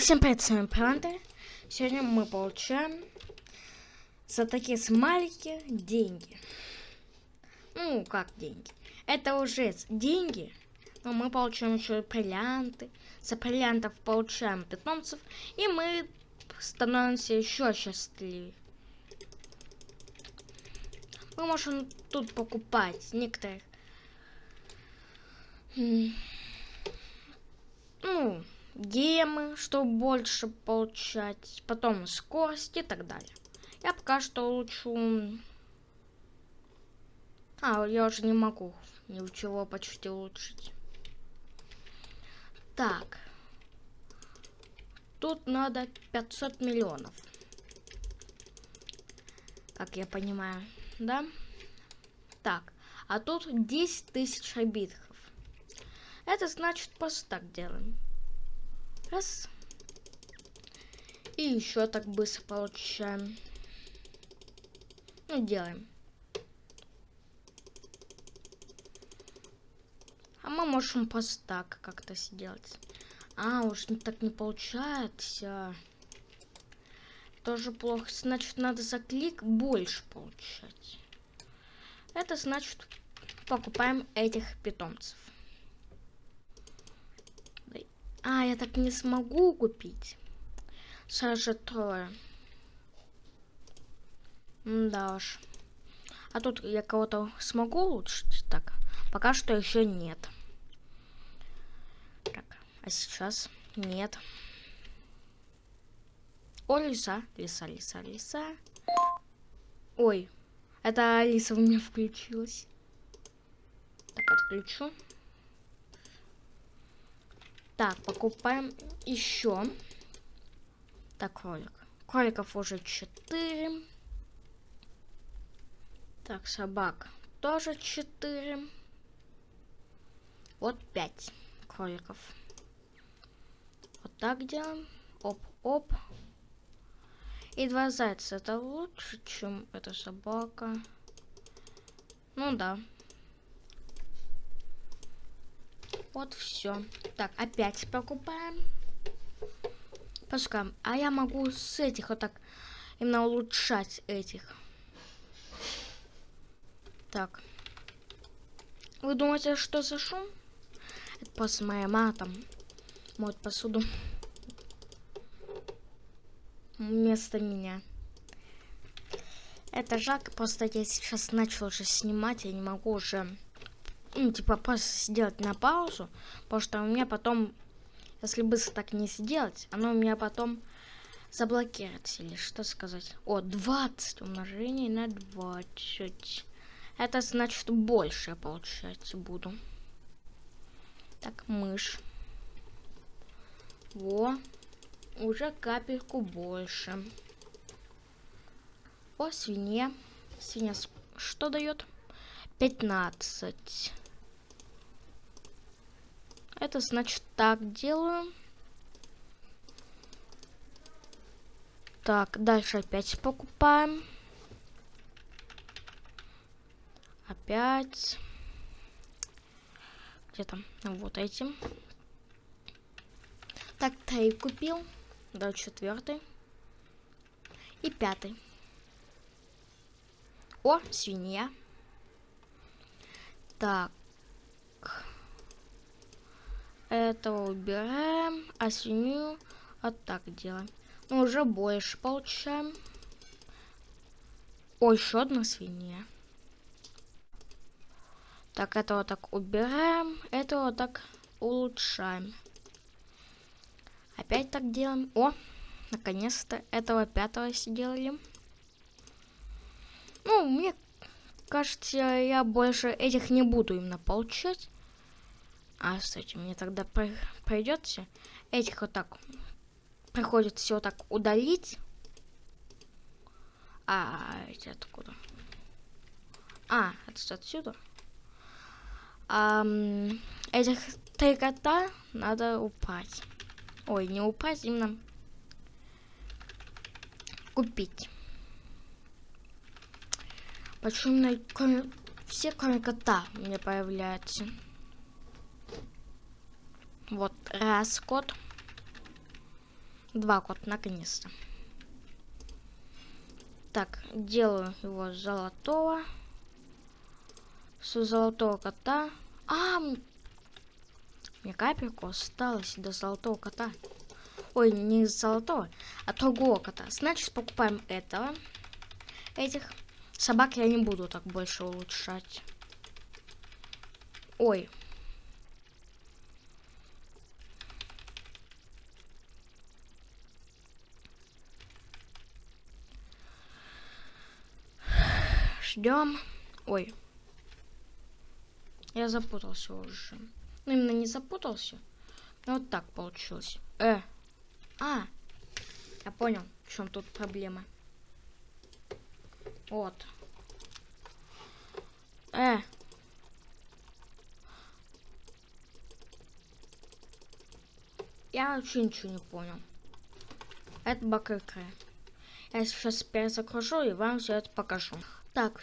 всем привет, с вами Пранты. Сегодня мы получаем за такие смайлики деньги. Ну, как деньги? Это уже деньги, но мы получаем еще бриллианты. За бриллиантов получаем питомцев, и мы становимся еще счастливее. Мы можем тут покупать некоторых. Ну, гемы, чтобы больше получать, потом скорость и так далее. Я пока что улучшу... А, я уже не могу ничего почти улучшить. Так. Тут надо 500 миллионов. Как я понимаю, да? Так, а тут 10 тысяч обидков. Это значит просто так делаем. Раз. И еще так быстро получаем. Ну, делаем. А мы можем просто так как-то сделать. А, уж так не получается. Тоже плохо. Значит, надо за клик больше получать. Это значит, покупаем этих питомцев. А, я так не смогу купить. Сразу трое. Да уж. А тут я кого-то смогу улучшить? Так, пока что еще нет. Так, а сейчас нет. О, лиса, лиса, лиса, лиса. Ой, это Алиса у меня включилась. Так, отключу. Так, покупаем еще. Так, кролик. Кроликов уже 4. Так, собак тоже 4. Вот 5 кроликов. Вот так делаем. Оп-оп. И два зайца. Это лучше, чем эта собака. Ну да. Вот все. Так, опять покупаем. Пускай. А я могу с этих вот так именно улучшать этих. Так. Вы думаете, что за шум? Это просто моя мама там моет посуду. Вместо меня. Это жалко, просто я сейчас начал уже снимать, я не могу уже ну, типа, просто сделать на паузу, потому что у меня потом, если быстро так не сделать, оно у меня потом заблокируется, или что сказать. О, 20 умножение на 20. Это значит больше, получается, буду. Так, мышь. Во, уже капельку больше. О, свинья. Свинья что дает? 15. Это значит так делаю. Так, дальше опять покупаем. Опять. Где там? Вот этим. Так, три купил. Да, четвертый. И пятый. О, свинья. Так. Этого убираем, а свинью вот так делаем. Ну, уже больше получаем. О, еще одна свинья. Так, это вот так убираем, это вот так улучшаем. Опять так делаем. О, наконец-то этого пятого сделали. Ну, мне кажется, я больше этих не буду именно получать. А, кстати, мне тогда придется этих вот так приходится все так удалить. А, эти откуда? А, это отсюда. А, этих три кота надо упасть. Ой, не упасть, именно купить. Почему все кроме кота мне появляются? Вот раз код. Два кот, наконец-то. Так, делаю его золотого. С золотого кота. А, мне капельку осталось до золотого кота. Ой, не золотого, а другого кота. Значит, покупаем этого. Этих собак я не буду так больше улучшать. Ой. Ждем. Ой. Я запутался уже. Ну, именно не запутался. Но вот так получилось. Э. А. Я понял, в чем тут проблема. Вот. Э. Я вообще ничего не понял. Это бакрыкра. Я сейчас перезагружу и вам все это покажу. Так,